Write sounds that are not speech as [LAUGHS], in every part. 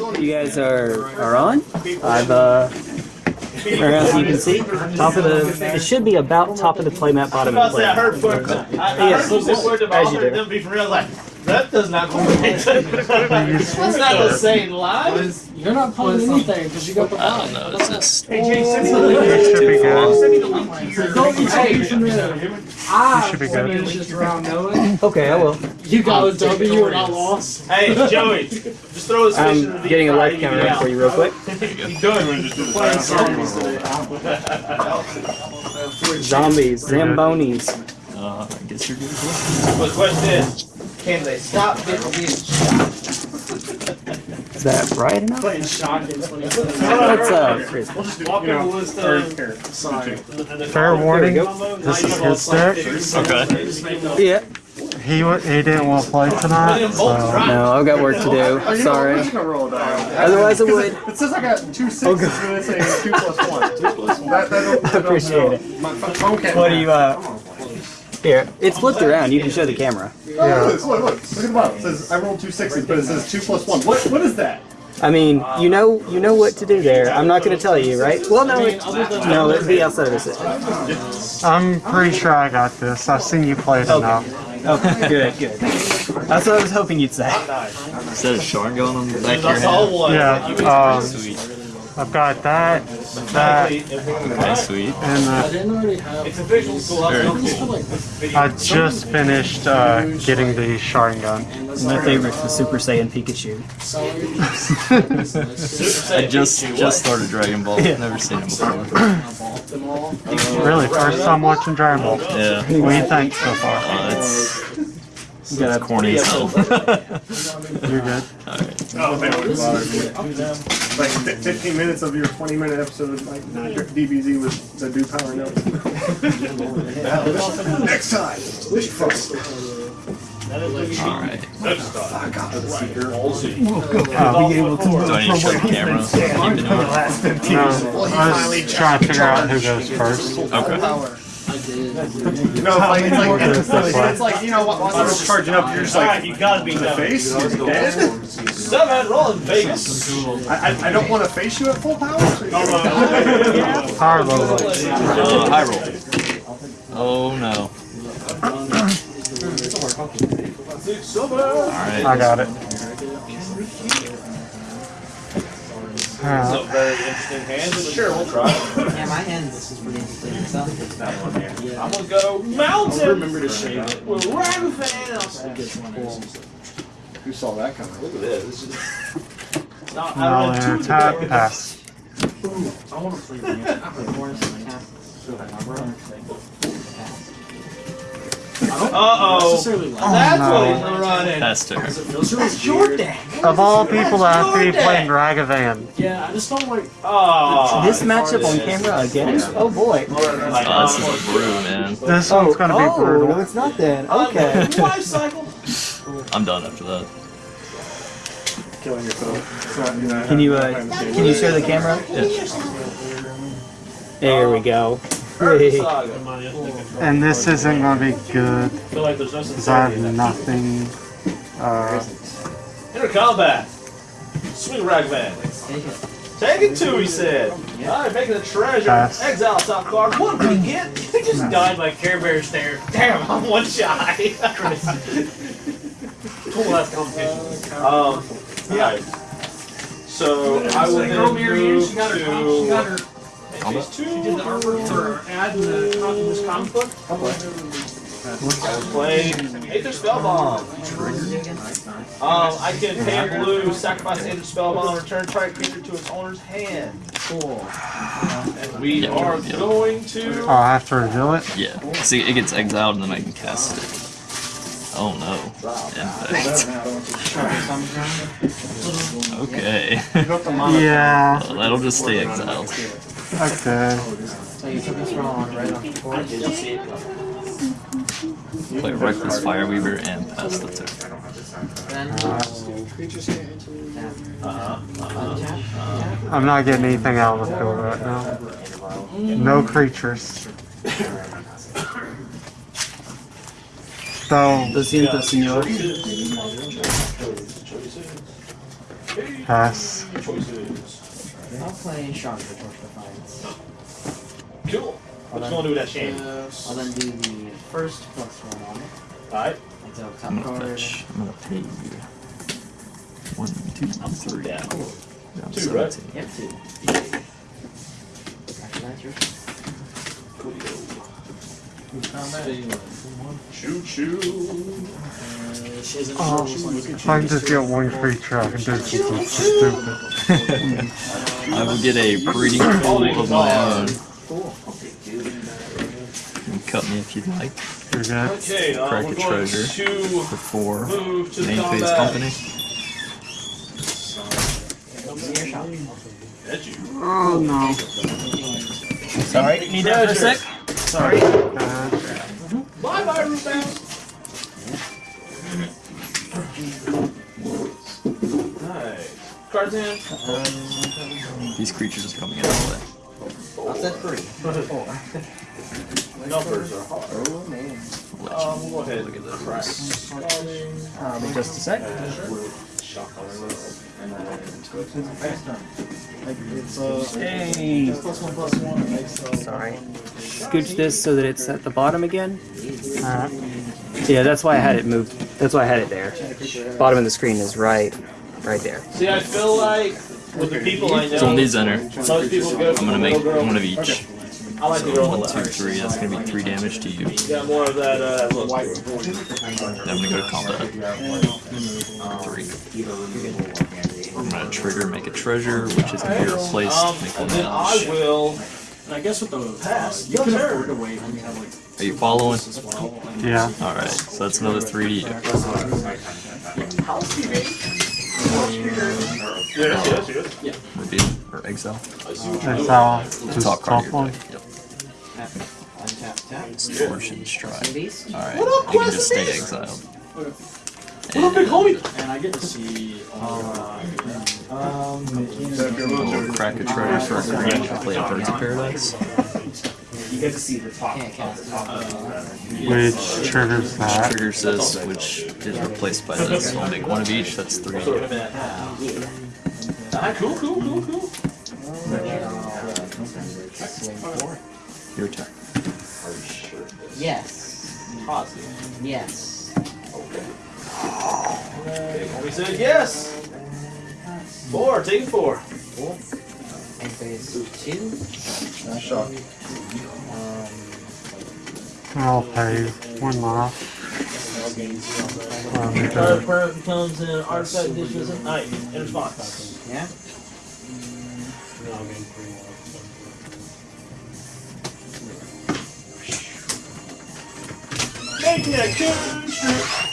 You guys are are on. I've uh, right now, you can see top of the. It should be about top of the playmat, bottom of the I playmat. heard word. I, I Yes, heard some word about as you do. Them be for real. Like that does not correlate. It's not the same line. You're not pulling anything because you got the I don't know. Is this It should be good. Don't be changing I should be good. finished this round knowing Okay, I will. You got a W and I lost. Hey Joey, [LAUGHS] just throw his fish in the I'm deep getting a fry, life you counter in for you real quick. [LAUGHS] You doing? Playing songs today. Zombies, zambonis. uh, I guess you're good. But the question is, can they stop getting being shot? Is that right enough? Playing shotgun. Let's uh, freeze. We'll just walk in the list of. Fair warning, this is his deck. Okay. Yeah. He he didn't want to play tonight, so No, I've got work to do. Sorry. Otherwise, I would. It says I got two sixes and it's saying two plus one. Two plus one. That, that don't, [LAUGHS] I appreciate it. My phone can't. What do you uh? Here, it's flipped around. You can show the camera. Oh, look, look, look, look at the bottom. It says I rolled two sixes, but it says two plus one. What, what is that? I mean, you know, you know what to do there. I'm not going to tell you, right? Well, no, it, no, it'd be outside of the system. I'm pretty sure I got this. I've seen you play it enough. Okay, [LAUGHS] good, good. That's what I was hoping you'd say. Is that a shard going on the back of your head? Yeah, um, Sweet. I've got that, that, Okay, sweet. and uh, I didn't already have. It's official, so Very I'll cool. Like, I just finished uh, getting the sharding gun. My favorite's the Super Saiyan Pikachu. [LAUGHS] I just just started Dragon Ball. Never seen it before. Really, first time watching Dragon Ball. Yeah. What do you think so far? Uh, it's You got it's corny as hell. You're good. Oh, man, it bothers me. Like 15 minutes of your 20 minute episode, like DBZ with the do power notes. Next time. Alright. I'll be able to. Do I need to show the camera? Keep it doing? No, I was trying to figure out who goes first. Okay. No, like, it's like, it's, it's like, you know, while while it's charging up, you're just Alright, like, you gotta be in the done. face is dead. Seven, roll in Vegas. I, I, I don't want to face you at full power. Power level. Uh, high roll. Oh no. Alright. I got it. Alright. So very interesting hand, but sure, we'll try. Yeah, my hand this is pretty interesting myself. I'm gonna go mountain. Remember to shave it. With Ragavan. I'll. Who saw that coming? Look at this. This [LAUGHS] is. Not, I I'll don't know, enter two tap, today. pass. I want to play the I play Morris and I Uh-oh. That's what he's running. Pass turn. That's your deck. Of all people that have to be playing Ragavan, yeah, I just don't like. Oh. This matchup on camera again? Oh boy. Oh, this is a brew, man. this one's gonna be oh, no, it's not then. Okay. [LAUGHS] Life cycle. I'm done after that. Killing yourself. So, you know, Can you uh, can you share the camera? There we go. Hey. And this isn't gonna be good feel like there's no because I in have that. nothing. Uh, Enter combat. Swing Ragman. Take it. Take it two, he said. Alright, making a treasure. Pass. Exile top card. What do we get? He just died by Care Bear stare. Damn, I'm one shy. Cool last competition. um, yeah. So I will Girl then Mary Ann, move she got her. She got to her. these two. She did the artwork for ad in the com- in this comic book. Play Aether Spellbomb. Um, I can pay blue, sacrifice Aether Spellbomb, return target creature to its owner's hand. Cool. And we Yeah, are yeah. going to. Oh, I'll have to reveal it. Yeah. See, it gets exiled and then I can cast it. Oh no. Impact. [LAUGHS] Okay. [LAUGHS] Yeah. Well, that'll just stay exiled. Okay. So you took this wrong right off the board. Play Reckless Fireweaver and pass the Uh-huh. I'm not getting anything out of the field right now. No creatures. So Lo siento, señor. Pass. Choices. I'll play Shark for Torch Defiance. Cool. What you gonna do with that shame? I'll then do the first plus one on it. Alright. Until top I'm gonna card. fetch. I'm gonna pay you. One, two, three. down. Down Two, right? Yep, two. After that's yours. Choo choo. Oh, if I can just get one creature, I can do something stupid. [LAUGHS] [LAUGHS] I will get a breeding pool of my own. Cool. You can cut me if you'd like. You're good. Okay, uh, Crack we're a treasure. to For four. move Name phase company. See your shot. That's you. Oh no. Sorry, need that for a sec? Sorry. Uh, Bye bye, Rootbound. Alright. Cards. These creatures are coming in all day. Offset three. Numbers are hard. Oh man. I'll let Um, we'll go ahead. look at Crack. this. Um, just a sec. Hey. Sorry. Scooch this so that it's at the bottom again. alright. Yeah, that's why I had it moved. That's why I had it there. Bottom of the screen is right, right there. See, I feel like with the people I know, So on these enter, most people go I'm gonna make girl. one of each. I like So girl one, with two, the three. That's gonna be three damage to you. You got more of that uh, look. Then I'm gonna go to combat. Three. I'm gonna trigger, make a treasure, which is gonna be replaced. Um, Make and one then I will And I guess with the pass. you can turn. afford to wait when you have like Are you following? as well. And Yeah. All right. So that's another three to you. Yes, yes, yes. Reveal or exile. Exile. Just Top card top one. Yep. Untap, tap. Distortion strike. Beast. All right. You can just stay exiled. What up, big homie? and I get to see uh, So if a little We'll crack a treasure for a green. Play a Birds of Paradise. [LAUGHS] Can't count. Which triggers that. Triggers this, which is replaced by this. So I'll make one of each. That's three. Sort. Ah, cool, cool, cool, cool. Swing four. Your turn. Yes. Positive. Yes. Okay. homie said yes. Four, take four. And phase two. shock. I'll pay one off. Um, Target because permanent becomes an artifact dishes at night in response. Yeah. Making a good strip.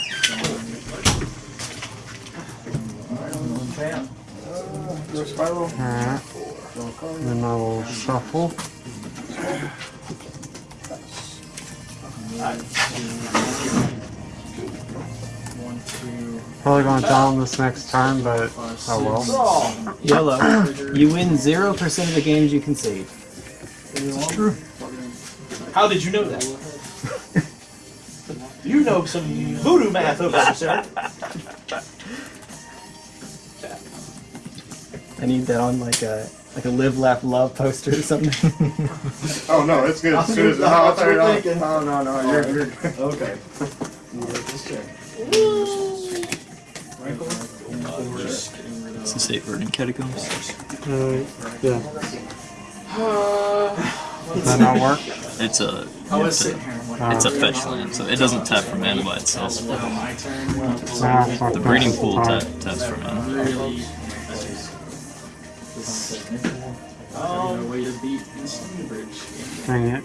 Go spiral. alright. Then I will shuffle. Probably gonna down this next turn, but oh well. Yellow. You win zero percent of the games you concede. How did you know that? you know some voodoo math over there, sir. I need that on like a like a live, laugh, love poster or something. [LAUGHS] Oh no, it's good. As soon as, no, I thought you were no, no, no, you're, you're good. [LAUGHS] Okay. Is this eight burning catacombs? Uh, yeah. Does that not work? It's a. I was sitting a, here and like, Uh, it's a fetch land, so it doesn't tap for mana by itself. my turn. nah, fuck The breeding pool Alright. tap, taps for mana. Really. No way to beat Instant Bridge. Dang it.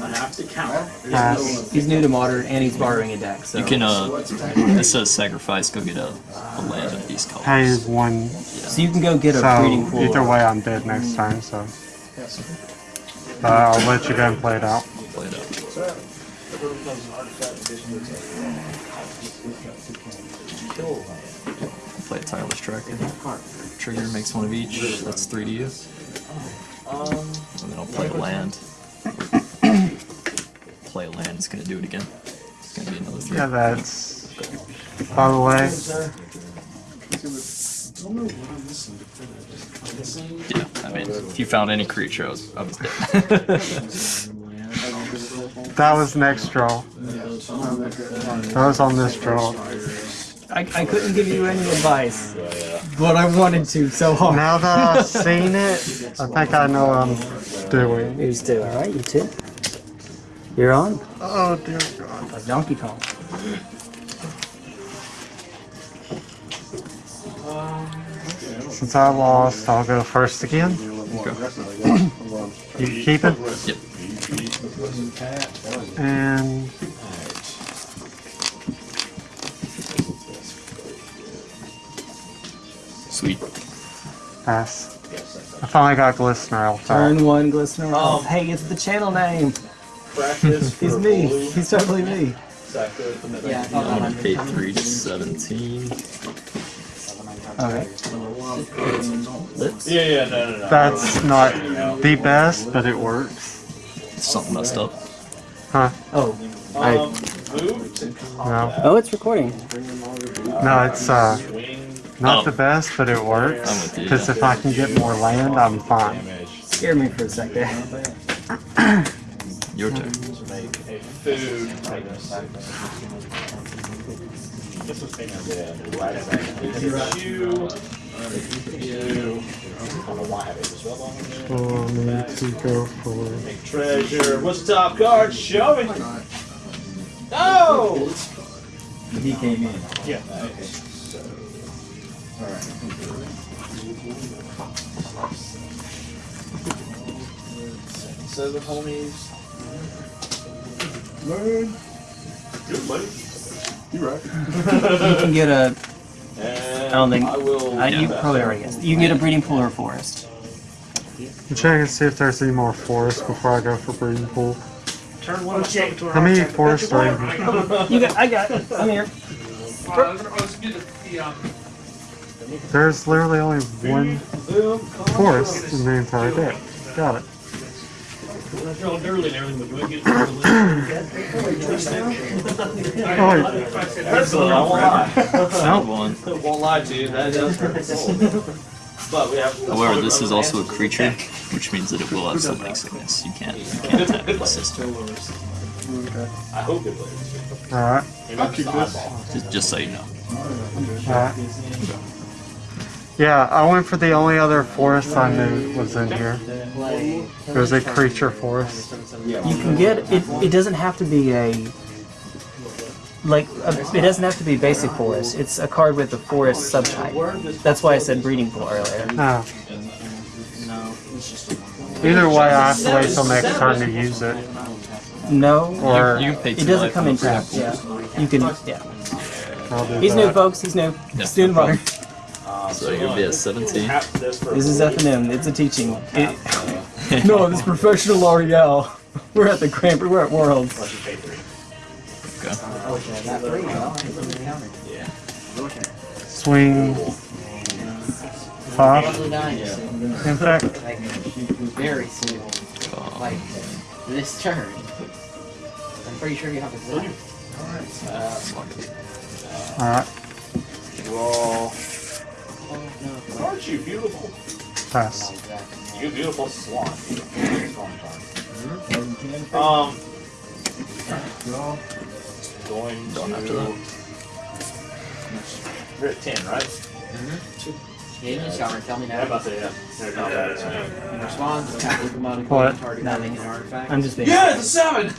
I have to count. Pass. he's new to modern and he's borrowing a deck, so You can, uh, it says sacrifice, go get a, a land of these colors. Pays one. Yeah. so you can go get a So breeding pool. either way, I'm dead next time. So. Uh, I'll let you go and play it out. Play it out. Play a tireless tracker. Trigger makes one of each. That's three to you. And then I'll play a land. play a land. It's gonna do it again. It's gonna be another three. Yeah, that's. By the way, don't know what I'm missing to finish. I'm missing. Yeah, I mean, if you found any creature, I was, I was dead. [LAUGHS] That was next draw. That was on this draw. I, I couldn't give you any advice, but I wanted to so [LAUGHS] hard. Now that I've seen it, I think I know what I'm doing. Who's two? All right, you two. You're on. Oh dear God. Like Donkey Kong. Since I lost, I'll go first again. You keep it? Yep. And Sweet. pass. I finally got Glistener out there. Turn one, Glistener. Oh. Oh, hey, it's the channel name. [LAUGHS] He's me. blue. He's totally me. Sector at the middle. Yeah, I thought I'm that gonna pay three to seventeen. Okay. Yeah, yeah, no, no, no. That's not the best, but it works. Something messed up. Huh? Oh, I. Um. No. Oh, it's recording. No, it's uh Swing. Not Oh. the best, but it works. Because if I can get more land, I'm fine. Scare me for a second. Your turn. Make a food. This was thing I did. Right back. You. You. I don't know why I have it. Spell bomb in there. For me to go for Make treasure. What's the top card? Show me. No. He came in. Yeah. Okay. So. Seven homies. Man. Good, buddy. You right. You can get a. And I don't think- I will. Uh, you probably already guessed. You can get a breeding pool or a forest. I'm checking to see if there's any more forests before I go for breeding pool. Turn one check to How many forests are in here? You got. I got. it. I'm here. There's literally only one forest in the entire deck. Got it. Oh, wait. That's I won't lie. Found one. won't lie to you. That does hurt soul. But we have. However, this is also a creature, which means that it will have summoning sickness. You can't, you can't attack the system. I hope it lives. Alright, I'll keep this. Just, just so you know. alright. Yeah, I went for the only other forest I knew was in here. It was a creature forest. You can get it. It doesn't have to be a. Like a, it doesn't have to be basic forest. It's a card with a forest subtype. That's why I said breeding pool earlier. Oh. Either way, I have to wait till next turn to use it. No, Or You can pay it doesn't come in the breeding tapped. pool. Yeah, you can. Yeah, do he's new, that. folks. He's new. Yeah, He's doing no fine. So you'll be at 17. this is a FNM. It's a teaching. It, [LAUGHS] no, this is professional L'Oreal. [LAUGHS] We're at the Grand. We're at Worlds. Unless you pay three. Okay. That three, well, counted. Swing five. Probably. In fact, very soon. Um, Like, this turn. I'm pretty sure you have a zone. alright, Roll. Oh, no. Aren't you beautiful? pass. You beautiful swan. Swan card. Um. Going Done after to. that. You're at ten, right? Yeah, you just gotta tell me Yeah, I'm now. about to say yeah. They're not bad. so- In response, tap look about What? target Nothing. an artifact. I'm just being. Yeah, it's a seven. [LAUGHS]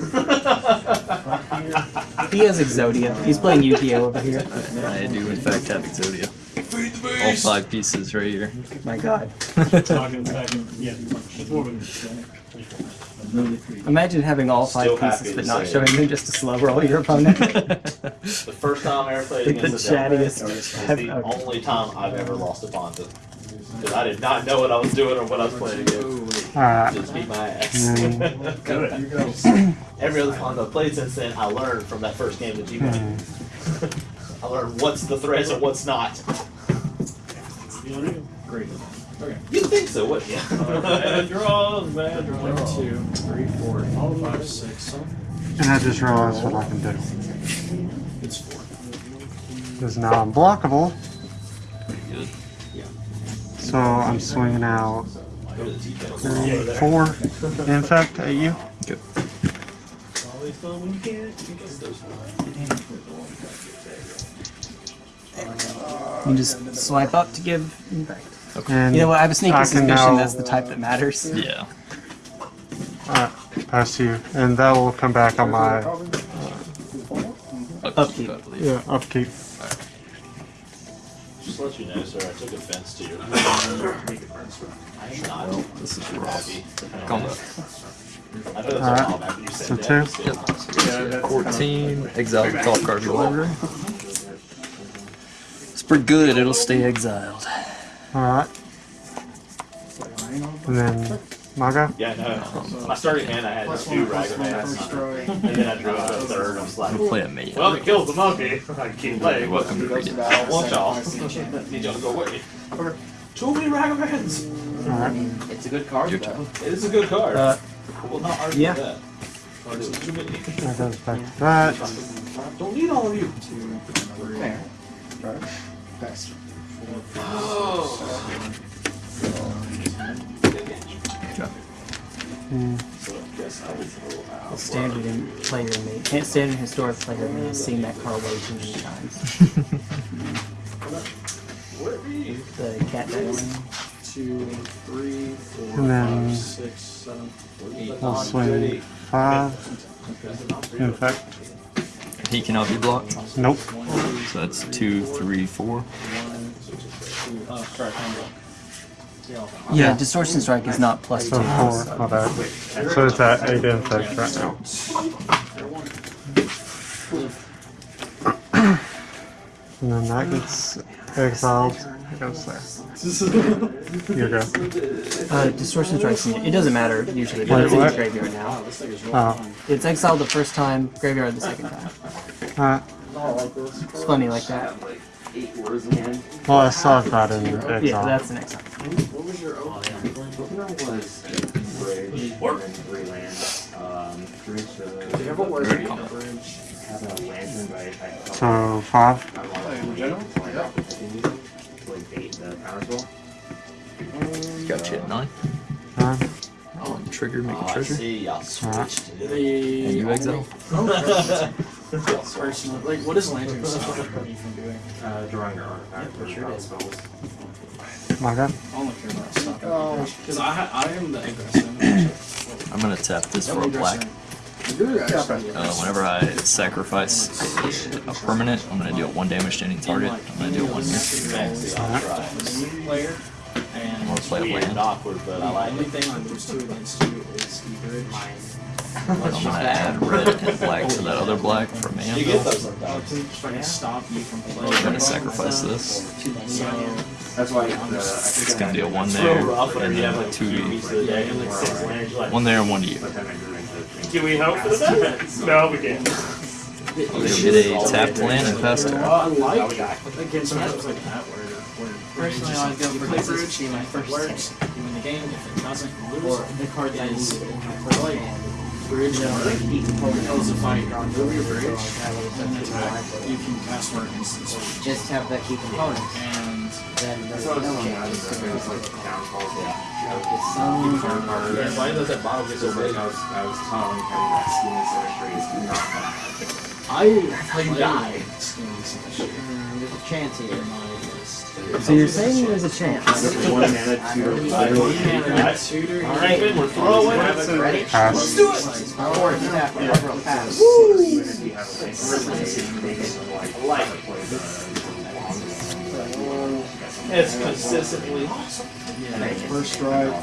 He has Exodia. He's playing Yu-Gi-Oh over here. I do in fact have Exodia. All five pieces right here. My God. [LAUGHS] Imagine having all five Still pieces but not say showing them just to slow roll your opponent. [LAUGHS] the first time I ever played Like against a Delaware chattiest is [LAUGHS] the only time I've ever lost a Ponza. Because I did not know what I was doing or what I was playing against. Alright, Just beat my ass. Mm. [CLEARS THROAT] Every other Ponza I've played since then, I learned from that first game that you played. mm. I learned what's the threats and what's not. Great. Okay. You'd think so, wouldn't you? [LAUGHS] Bad draws, bad draws. One, two, three, four, five, six. and I just realized what I can do. It's four. Because now I'm. Pretty good. So I'm swinging out three, four infect at you. Good. You just swipe up to give impact. And You know what? I have a sneaky suspicion now- that's the type that matters. Yeah. [LAUGHS] uh, pass you, and that will come back on my Upkeep. I believe. yeah upkeep. Just let you know, sir, I took offense to your. Not [LAUGHS] This is rough. Combo. I know that's Alright. a while back, but you So said two. that. Yep. 14. Exile the top card of your library. It's pretty good. It'll stay exiled. All right. And then Maga. Yeah, no. My starting hand, I had two Ragavans. And then I drew a third. I was like, We'll play a mate. well, it kills the monkey. I keep playing. You're welcome to read it. I don't want y'all. Need y'all to go away. Too many Ragavans. All right. It's a good card, Your though. It is a good card. Uh, I will not argue yeah. with that. There's too many. That goes back to that. Don't need all of you. Fair. Hmm. Standard in player me. Can't standard historic player me has seen that card way too many times. the cat dice. Two, three, four, And then- five, six, seven, eight. We'll swing five. Infect. He cannot be blocked. Nope. So that's two, three, four. Uh, sorry, combo. Yeah, distortion strike is not plus two. So four. My bad. So it's at eight infect right now. And then that gets exiled. It goes there. You go. Uh, distortion strikes. It doesn't matter usually, but Wait, it's in the graveyard now. Oh. It's exiled the first time, graveyard the second time. Alright. It's funny like that. Well, I saw that in exile. Yeah, that's an exile. Common. So five. Got you at nine. Nine. Oh, On trigger, make Oh, a I treasure. see. Y'all switched. And The you exile. Oh, oh, [LAUGHS] personal, like, what is lantern stop you from doing? Maga. I only care about stopping. Because I, I am the aggressive. I'm gonna tap this for a black. Uh, whenever I sacrifice a permanent, I'm gonna deal one damage to any target. I'm gonna deal one here. Fancy, I'll try. player, I'm gonna play a land. awkward, but I the like only it. thing I lose to against you is the bridge. I'm gonna add red and black to that other black for mana. You get those sometimes. If I can stop you from playing. I'm gonna sacrifice this. That's why It's gonna deal one there, real rough whenever and then two two to pieces of deck and like six lands. You're like, one there and one to you. Can we hope for the best? No, we can't. You'll get a tapped land and pass turn. I like against matchups like that where, where Personally, I go for play this bridge, my it first works, you win the game. If it doesn't, you Or lose. the card that Is is like bridge you know, and like heat component. Hell is a fight. Move your bridge and little attack. You can cast for an instance, Just have that key component. and Then there's That's what no one thinking. else. I was like downfalls. Like it's some Yeah, why does that bottle get so big? I was, I was telling him that skin symmetry is not bad. I how you die. skins and. Mm, There's a chance here. in my list. So you're saying there's a chance? One mana, two. Mana, tutor, All right, we're throwing it. Ready? Pass. Or tap whatever will pass. I like it. It's consistently. First strike.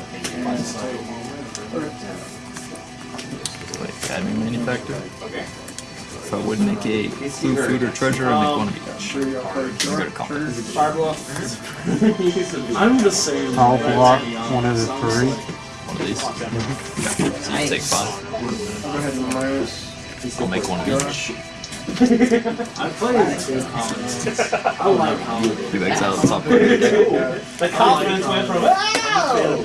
Wait, Academy Manufactor. Okay. If I would make a blue food or treasure, I'd make one of each. Go to combat. I'm the same. I'll way, block one of the three. One of these. Okay. So you take five. Go ahead and minus. I'll make one of each. I played two colonies. I like colonies. Do exile the top card of your deck. The confidence went from "Ow!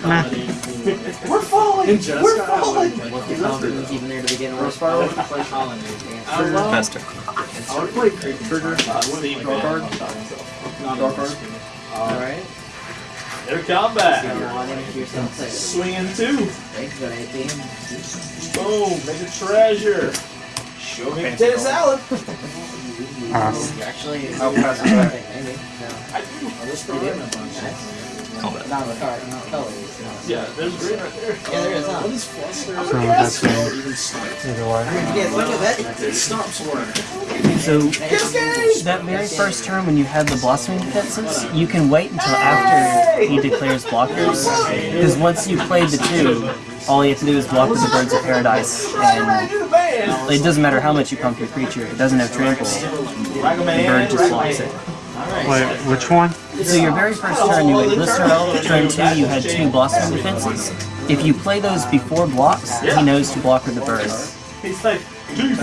We're falling. In We're falling. would What play the confidence was even there to begin with. I would play colonies. I love. Pass turn. I would play trigger. Uh, Steve Draw card. Not Draw card. Alright. It Their combat. Swing. Swinging two. Boom. Make a treasure. Make a potato salad. Pass. [LAUGHS] Actually, I'll pass it back. maybe. No. I do. Combat. Not the card, not colors. Yeah, there's green right there. Yeah, there is, huh? So that's game. Either way. Yeah, look at that. So that very first turn when you have the blossoming defenses, you can wait until after he declares blockers. Because once you played the two, all you have to do is block with the birds of paradise, and Do the band. it doesn't matter how much you pump your creature. It doesn't have trample, the bird just blocks it. Wait, which one? So your very first turn, you had Lister Elf. Turn two, you had two blossoming defenses. If you play those before blocks, he knows to block with the bird. He's like. You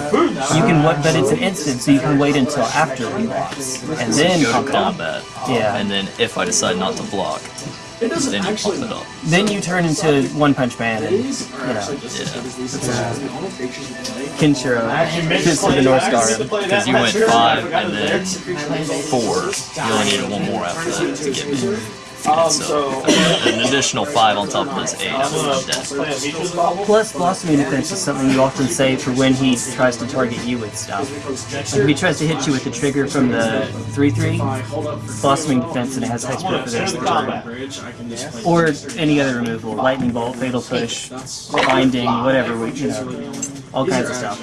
can, wa- but it's an instant, so you can wait until after he blocks, and then Go pump to combat. Yeah. And then if I decide not to block, then you pump it up. Then you turn into One Punch Man and, you know, Yeah. Kenshiro, Actually, Fist of the North actually Star. to play that Because you went five and then four. You only needed one more after that to get me. Um, So so an additional five on top of this eight. I'm I'm gonna dead. play a Beatrice bobble. Plus, blossoming defense is something you often say for when he tries to target you with stuff. Like if he tries to hit you with the trigger from the 3-3, blossoming defense and it has hexproof for the rest of the turn. Or any other removal, lightning bolt, fatal push, binding, whatever, we- you know, all kinds of stuff.